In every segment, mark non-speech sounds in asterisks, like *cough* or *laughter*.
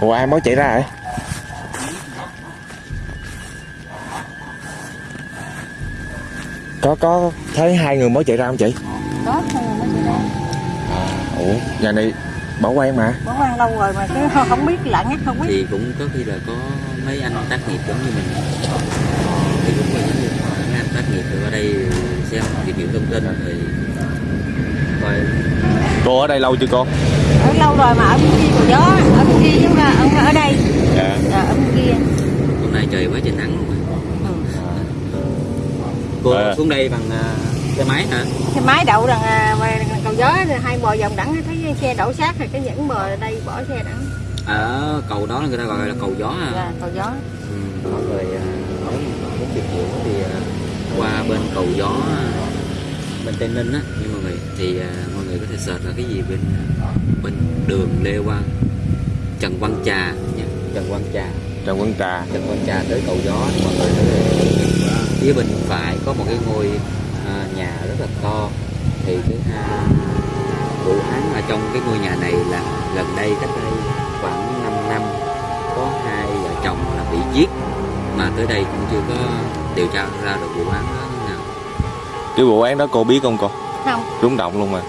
ủa ai mới chạy ra vậy có có thấy hai người mới chạy ra không chị? Đó thôi mới chị ra. Ủa nhà này bảo quan mà. Bỏ quan lâu rồi mà cứ không- biết lạ ngắt không biết. Thì cũng có khi là có mấy anh tác nghiệp giống như mình. Thì cũng có giống như mấy anh tác nghiệp rồi qua đây xem tìm hiểu thông tin rồi coi. Cô ở đây lâu chưa cô ở lâu rồi mà ở bên kia của gió ở bên kia chứ mà ở, ở đây. Dạ. À, ở bên kia hôm nay trời quá trời nắng mà. ừ. cô À. xuống đây bằng à, xe máy hả? Cái máy đậu rằng à, mà cầu gió hai bò vòng đẳng thấy xe đậu sát rồi cái dẫn bò đây bỏ xe đẳng. Ở cầu đó người ta gọi là cầu gió à là cầu gió. Ừ, mọi người à, nếu mà muốn tìm hiểu thì à, qua bên cầu gió à, bên tây ninh á. Nhưng mọi người thì à, có thể search là cái gì bên bên đường lê quang trần văn trà nha trần văn trà. Trần quân trà. Trần văn trà tới cầu gió mọi người thể phía bên phải có một cái ngôi à, nhà rất là to. Thì cái à, vụ án ở trong cái ngôi nhà này là gần đây cách đây khoảng 5 năm có hai vợ chồng là bị giết. Mà tới đây cũng chưa có điều tra ra được vụ án đó như nào. Cái vụ án đó cô biết không cô? Không. Rúng động luôn mà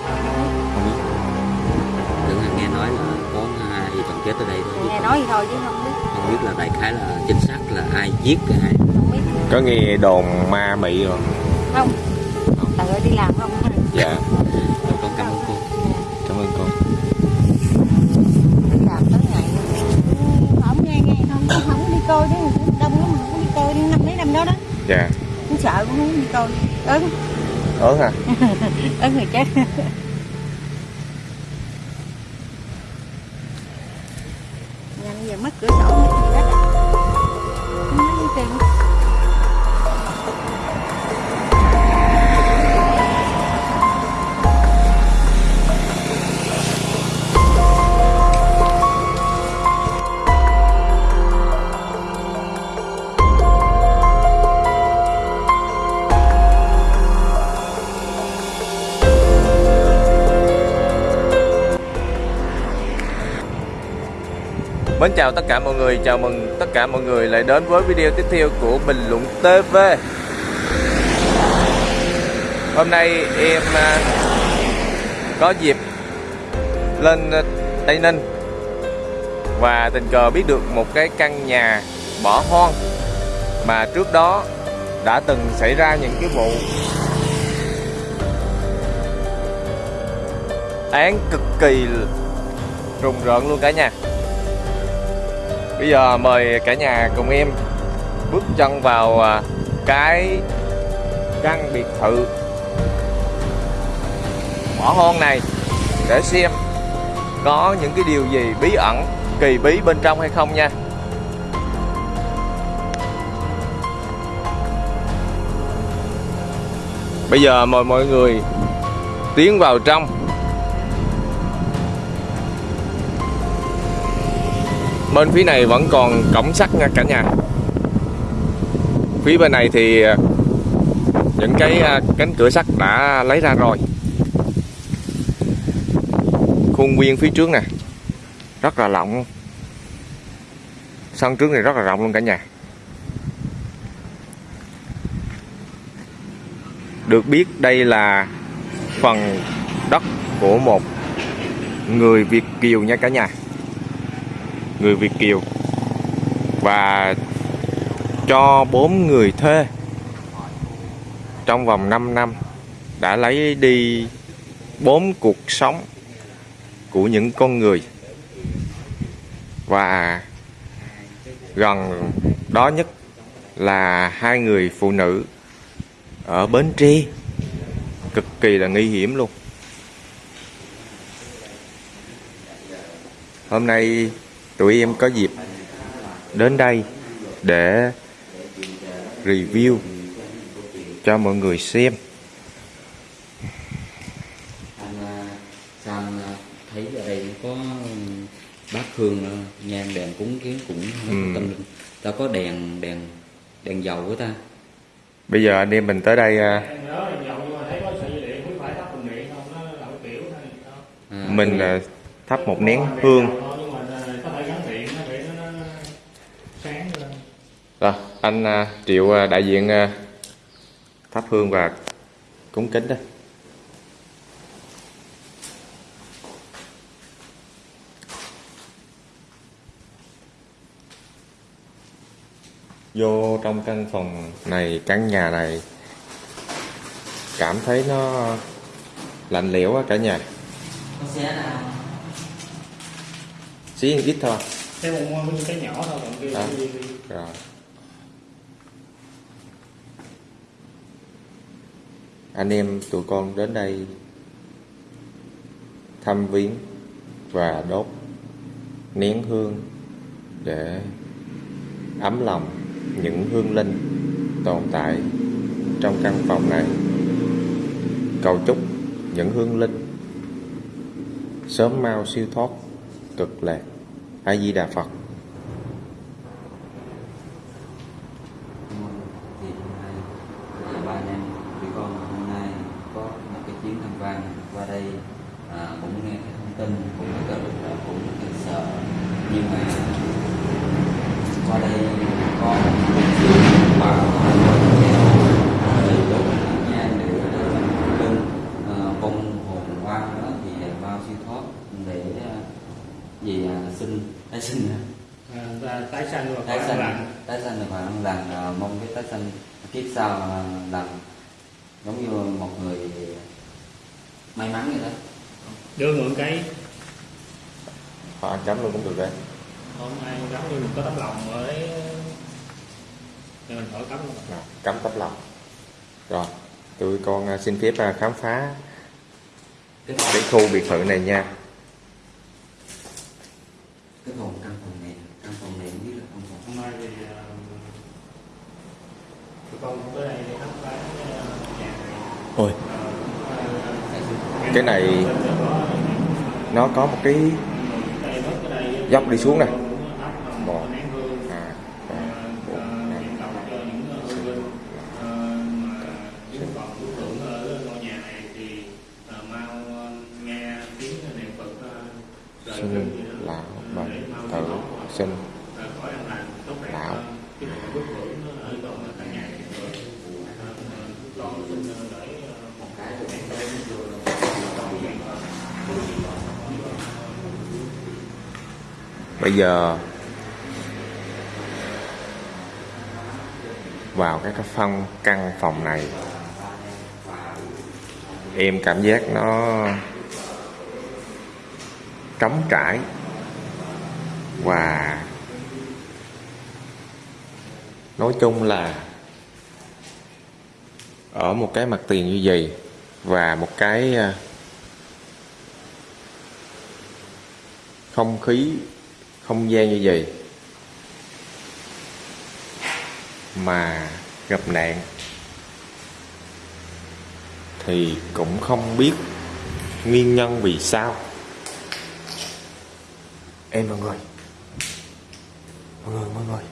chết ở đây thôi chứ nghe không, nói gì thôi chứ không biết. Không biết là đại khái là chính xác là ai giết cái ai không biết. Có nghe đồn ma mị rồi không. Tự ơi đi làm không? Dạ. Rồi con cảm ơn cô. Cảm ơn cô. Đi làm tới ngày không nghe nghe. Không không, đi coi đấy đông lắm mà không đi coi đi. Năm mấy năm đó đó. Dạ. Cũng sợ cũng không đi coi. Ớn. Ớn hả? *laughs* Ớn người chết Mến chào tất cả mọi người, chào mừng tất cả mọi người lại đến với video tiếp theo của Bình Luận TV Hôm nay em à, có dịp lên à, Tây Ninh Và tình cờ biết được một cái căn nhà bỏ hoang Mà trước đó đã từng xảy ra những cái vụ án cực kỳ rùng rợn luôn cả nhà. Bây giờ mời cả nhà cùng em bước chân vào à, cái căn biệt thự bỏ hoang này để xem có những cái điều gì bí ẩn, kỳ bí bên trong hay không nha. Bây giờ mời mọi người tiến vào trong bên phía này vẫn còn cổng sắt nha cả nhà. Phía bên này thì ờ, những cái ờ, cánh cửa sắt đã lấy ra rồi. Khuôn viên phía trước nè, rất là rộng. Sân trước này rất là rộng luôn cả nhà. Được biết đây là phần đất của một người Việt Kiều nha cả nhà người Việt Kiều. Và cho bốn người thuê. Trong vòng 5 năm, đã lấy đi bốn cuộc sống của những con người. Và gần đó nhất là hai người phụ nữ ở Bến Tre. Cực kỳ là nguy hiểm luôn. Hôm nay tụi em có dịp đến đây để review cho mọi người xem. Anh à, à, thấy ở đây có bát hương à, nhang đèn cúng kiến cũng rất Ừ. tâm linh. Ta có đèn đèn đèn dầu của ta. Bây giờ anh em mình tới đây à, mình à, thắp một nén hương sáng lên Rồi, anh à, Triệu à, đại diện à, thắp hương và cúng kính đây. Vô trong căn phòng này, căn nhà này cảm thấy nó lạnh lẽo quá cả nhà. Xí ít thôi. cái một cái nhỏ thôi còn kia À. Rồi. Anh em tụi con đến đây thăm viếng và đốt nén hương để ấm lòng những hương linh tồn tại trong căn phòng này. Cầu chúc những hương linh sớm mau siêu thoát cực lạc. A Di Đà Phật. thì hôm nay nhà ba anh em tụi con hôm nay có một cái chuyến tham quan qua đây à, cũng nghe cái thông tin cũng có được là cũng rất sợ nhưng mà qua đây có một chút xíu bảo để đốt nhang để bên vong hồn quan đó thì bao siêu thoát để à, à, sinh tái sinh à, ta- tái sanh và tái sanh tái sanh và ăn lành à, mong cái tái sanh kiếp sau làm giống như một người may mắn vậy đó. Đưa mượn cái. Họ ăn chấm luôn cũng được đấy. hôm nay giống như mình có tấm lòng thì mình khỏi cấm luôn. Cắm tấm lòng. Rồi, tụi con xin phép khám phá cái khu biệt thự này nha. Cái phòng căn phòng này căn phòng này không biết là căn phòng hôm nay thì uh, tụi con tới đây để khám phá ờ, nhà này. Ôi, sinh cái này nó có một cái dốc đi xuống nè. Một, hai, ba, bốn, năm, sinh, lão, bệnh, tử, sinh, lão. Bây giờ vào cái cái căn phòng này, em cảm giác nó trống trải và nói chung là ở một cái mặt tiền như vậy và một cái à, không khí không gian như vậy mà gặp nạn thì cũng không biết nguyên nhân vì sao. Em mọi người mọi người mọi người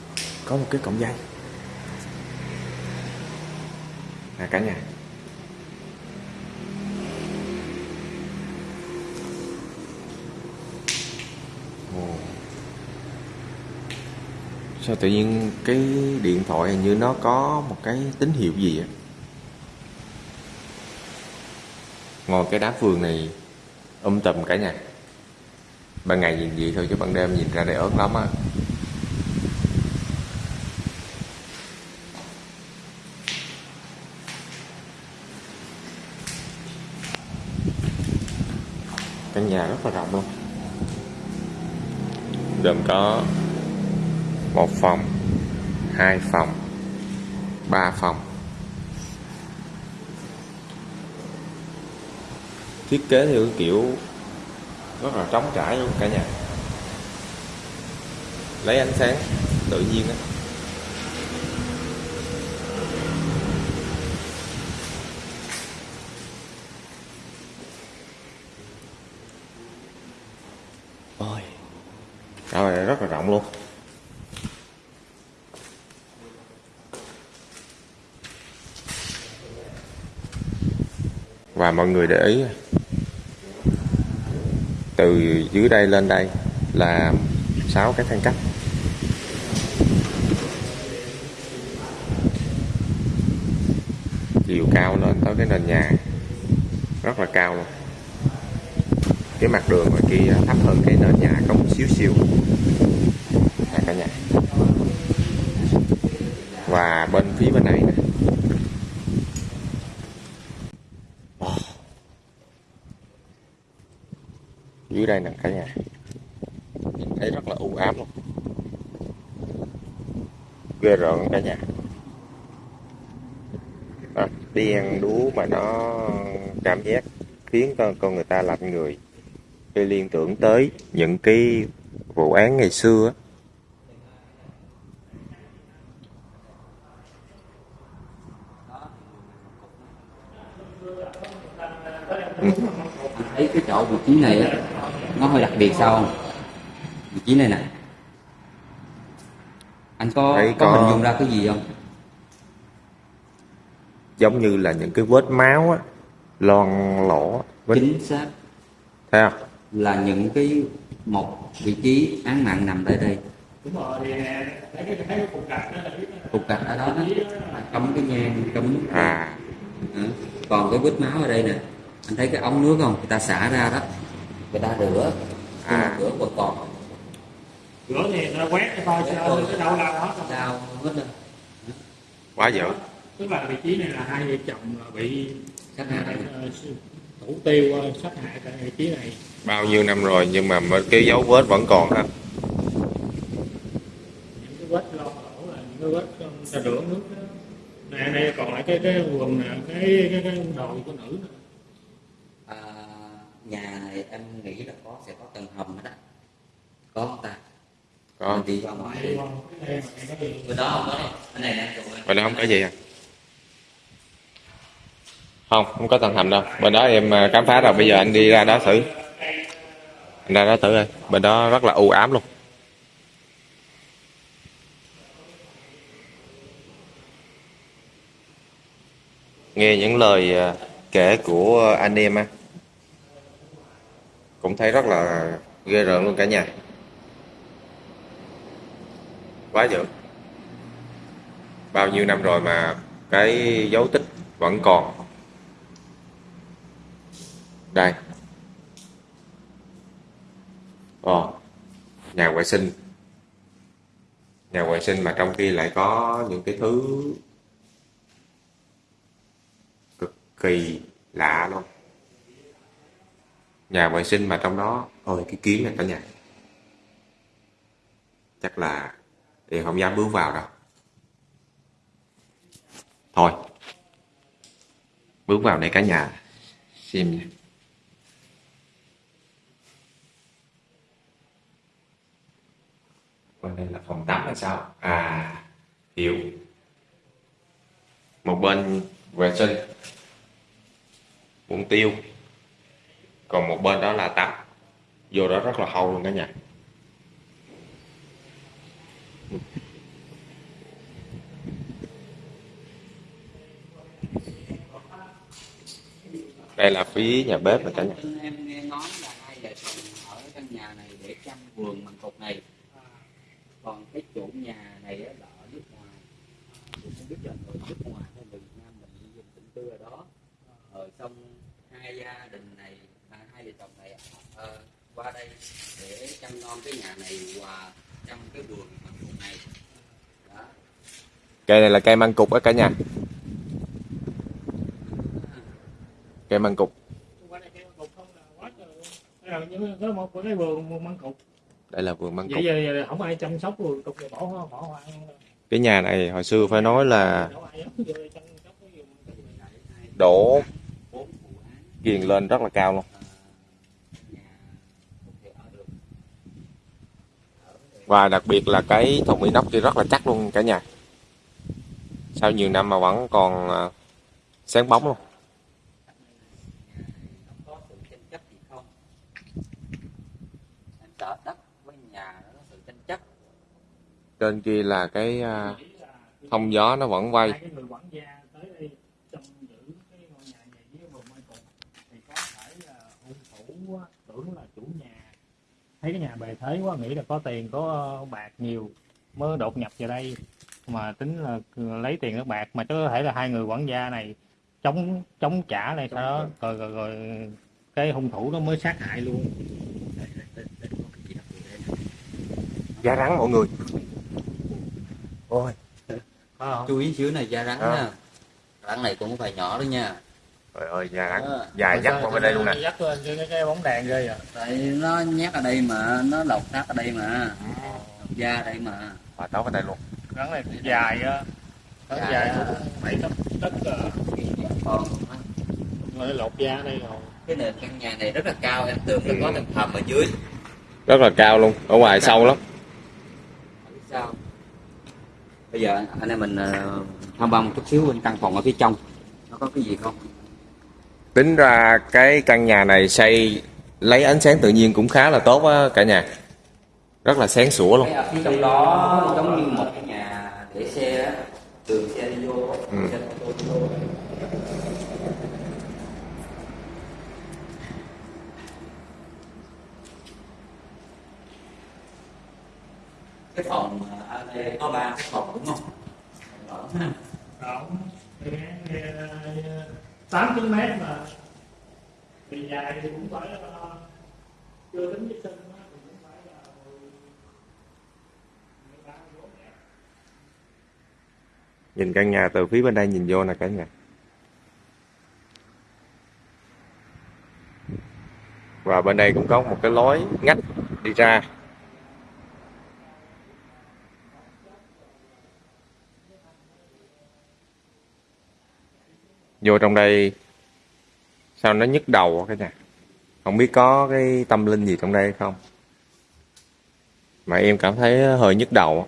có một cái cổng dây. À cả nhà sao tự nhiên cái điện thoại hình như nó có một cái tín hiệu gì á? Ngồi cái đá vườn này um tùm cả nhà. Ban ngày nhìn vậy thôi chứ ban đêm nhìn ra đây ớn lắm á. Căn nhà rất là rộng luôn. Gồm có một phòng, hai phòng, ba phòng. Thiết kế theo cái kiểu rất là trống trải luôn cả nhà. Lấy ánh sáng tự nhiên á. mọi người để ý. Từ dưới đây lên đây là sáu cái thang cấp chiều cao lên tới cái nền nhà. Rất là cao luôn. Cái mặt đường ngoài kia thấp hơn cái nền nhà có một xíu. Xíu cả nhà. Và bên phía bên này nè. Đây nè, cả nhà. Nhìn thấy rất là u ám luôn. Ghê rợn cả nhà. À, Thì ăn đú mà nó cảm giác khiến con con người ta lạnh người. Tôi liên tưởng tới những cái vụ án ngày xưa á. Anh thấy cái chỗ vị trí này á biệt sao không? Vị trí này nè. Anh có có, có. hình dung ra cái gì không? Giống như là những cái vết máu á lon lỗ vết chính xác. Thấy không? Là những cái một vị trí án mạng nằm tại đây. Đúng rồi thì nè thấy cái thấy cái cục gạch ở đó đó. Cắm cái nhang cắm nước à. Ừ. còn cái vết máu ở đây nè. Anh thấy cái ống nước không? Người ta xả ra đó. Người ta rửa À. rửa còn còn rửa thì nó quét cho coi sao cái đâu lao hết rồi. đau hết lên quá dữ tức là vị trí này là hai vợ chồng là bị sát hại thủ tiêu ờ, sát hại tại vị trí này. Bao nhiêu năm rồi nhưng mà cái dấu vết vẫn còn ha những cái vết lon lỗ là những cái vết ta rửa nước đó. nè đây còn lại cái cái quần nè cái cái cái đồi của nữ à, nhà này em nghĩ là có sẽ có tầng hầm á có không ta? Có. Mình đi ra ngoài đi. Bên đó không có bên này em. bên. Đó không có gì à? Không không có tầng hầm đâu. Bên đó em à, khám phá rồi. Bây giờ anh đi ra đó thử. Anh ra đó thử ơi bên đó rất là u ám luôn. Nghe những lời à, kể của anh em á cũng thấy rất là ghê rợn luôn cả nhà. Quá dữ. Bao nhiêu năm rồi mà cái dấu tích vẫn còn? Đây. Ồ, nhà vệ sinh. Nhà vệ sinh mà trong khi lại có những cái thứ cực kỳ lạ luôn nhà vệ sinh mà trong đó ôi cái kiến này cả nhà. Chắc là thì không dám bước vào đâu. Thôi, bước vào đây cả nhà, xem nha. Bên đây là phòng tắm hay sao? À hiểu. Một bên vệ sinh. Bụng tiêu còn một bên đó là tắm. Vô đó rất là hâu luôn cả nhà. Đây là phía nhà bếp rồi cả nhà. Em nghe nói là hai vợ chồng ở căn nhà này để chăm vườn măng cục này. Còn cái chủ nhà này là ở nước ngoài. Cũng không biết là người nước ngoài hay người Việt Nam mình đi dùng định tư ở đó. Rồi xong hai gia đình này à, chồng này ờ, qua đây để chăm nom cái nhà này và chăm cái vườn măng cục này. Đó. Cây này là cây măng cục á cả nhà. Cây măng cục. Qua đây cái cục không là quá trời luôn đây là những cái một cái vườn măng cục. Đây là vườn măng vậy cục giờ, giờ không ai chăm sóc vườn cục này bỏ bỏ hoang cái nhà này hồi xưa phải nói là đổ ghiền lên rất là cao luôn nhà không thể ở được và đặc biệt là cái thùng inox kia rất là chắc luôn cả nhà. Sau nhiều năm mà vẫn còn à, sáng bóng luôn. Trên kia là cái à, thông gió nó vẫn quay. tưởng là thấy cái nhà bề thế quá nghĩ là có tiền có bạc nhiều mới đột nhập vào đây. Mà tính là lấy tiền nước bạc mà có thể là hai người quản gia này chống chống trả này sau đó. rồi, rồi rồi cái hung thủ nó mới sát hại luôn. Đây, đây, đây, đây, có cái gì đặc biệt đây nè. da rắn mọi người. Ôi. Chú ý xíu này da rắn Ờ. nha. Rắn này cũng không phải nhỏ đâu nha trời ơi da rắn Ờ. dài dắt qua bên đây luôn nè. dắt lên cái, cái, bóng đèn ghê à tại nó nhét ở đây mà nó lột xác ở đây mà. Lột da ở đây mà. Và táo bên đây luôn. Rắn này dài á. Rắn Dài dài bảy tấc tấc à. còn rồi lột da ở đây rồi. cái nền căn nhà này rất là cao em tưởng là có tầng hầm ở dưới. Rất là cao luôn ở ngoài sâu lắm. Sao. Bây giờ anh em mình ờ, tham quan một chút xíu bên căn phòng ở phía trong. Nó có cái gì không tính ra cái căn nhà này xây lấy ánh sáng tự nhiên cũng khá là tốt á cả nhà rất là sáng sủa luôn trong đó giống như một cái nhà để xe á xe đi vô xe ừ. đi vô cái phòng ở đây có ba phòng đúng không? Đó. Đó. 8 km mà thì dài thì cũng phải là chưa tính với sân thì cũng phải là nhìn căn nhà từ phía bên đây nhìn vô nè cả nhà. Và bên đây cũng có một cái lối ngách đi ra. Vô trong đây sao nó nhức đầu cái nhà? Không biết có cái tâm linh gì trong đây hay không? Mà em cảm thấy hơi nhức đầu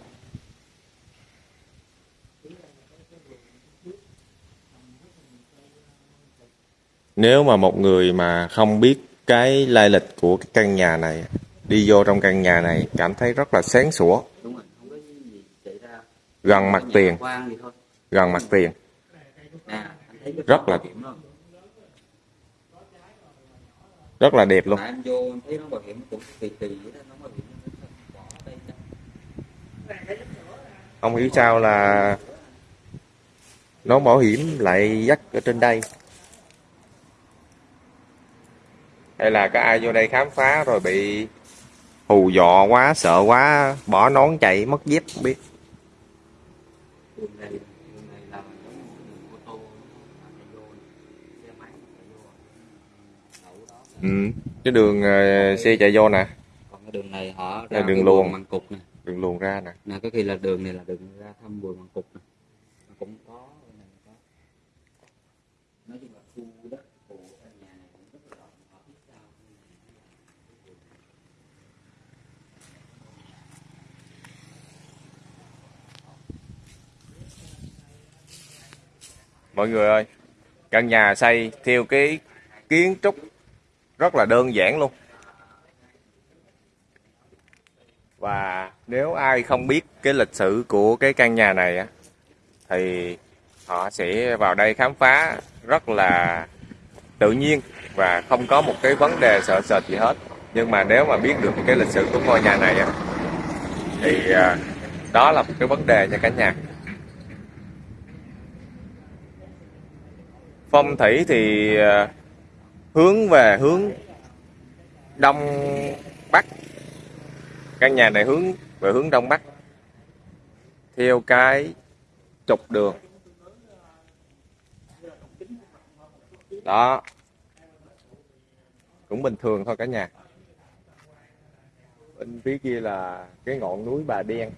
nếu mà một người mà không biết cái lai lịch của cái căn nhà này đi vô trong căn nhà này cảm thấy rất là sáng sủa. Gần mặt tiền. gần mặt tiền nè anh thấy cái rất là- rất là đẹp luôn. Không hiểu sao là nó bảo hiểm lại dắt ở trên đây? Hay là có ai vô đây khám phá rồi bị hù dọ quá, sợ quá, bỏ nón chạy, mất dép không biết đường này đường này làm giống như đường ô tô mà phải vô xe máy mà phải vô đậu đó ừ. cái đường ờ, xe chạy vô nè. Còn cái đường này họ Là ra đường cái luồng. măng cục nè. Đường luồn ra nè. Nè có khi là đường này là đường ra thăm buồng măng cục cũng có cái này có. Nói chung là khu đất của căn nhà này cũng rất là rộng họ biết sao mọi người ơi căn nhà xây theo cái kiến trúc rất là đơn giản luôn. Và nếu ai không biết cái lịch sử của cái căn nhà này á, thì họ sẽ vào đây khám phá rất là tự nhiên và không có một cái vấn đề sợ sệt gì hết. Nhưng mà nếu mà biết được cái lịch sử của ngôi nhà này á, thì à, đó là một cái vấn đề nha cả nhà. Phong thủy thì à, hướng về hướng đông bắc. Căn nhà này hướng về hướng đông bắc. Theo cái trục đường. Đó. Cũng bình thường thôi cả nhà. Bên phía kia là cái ngọn núi bà đen.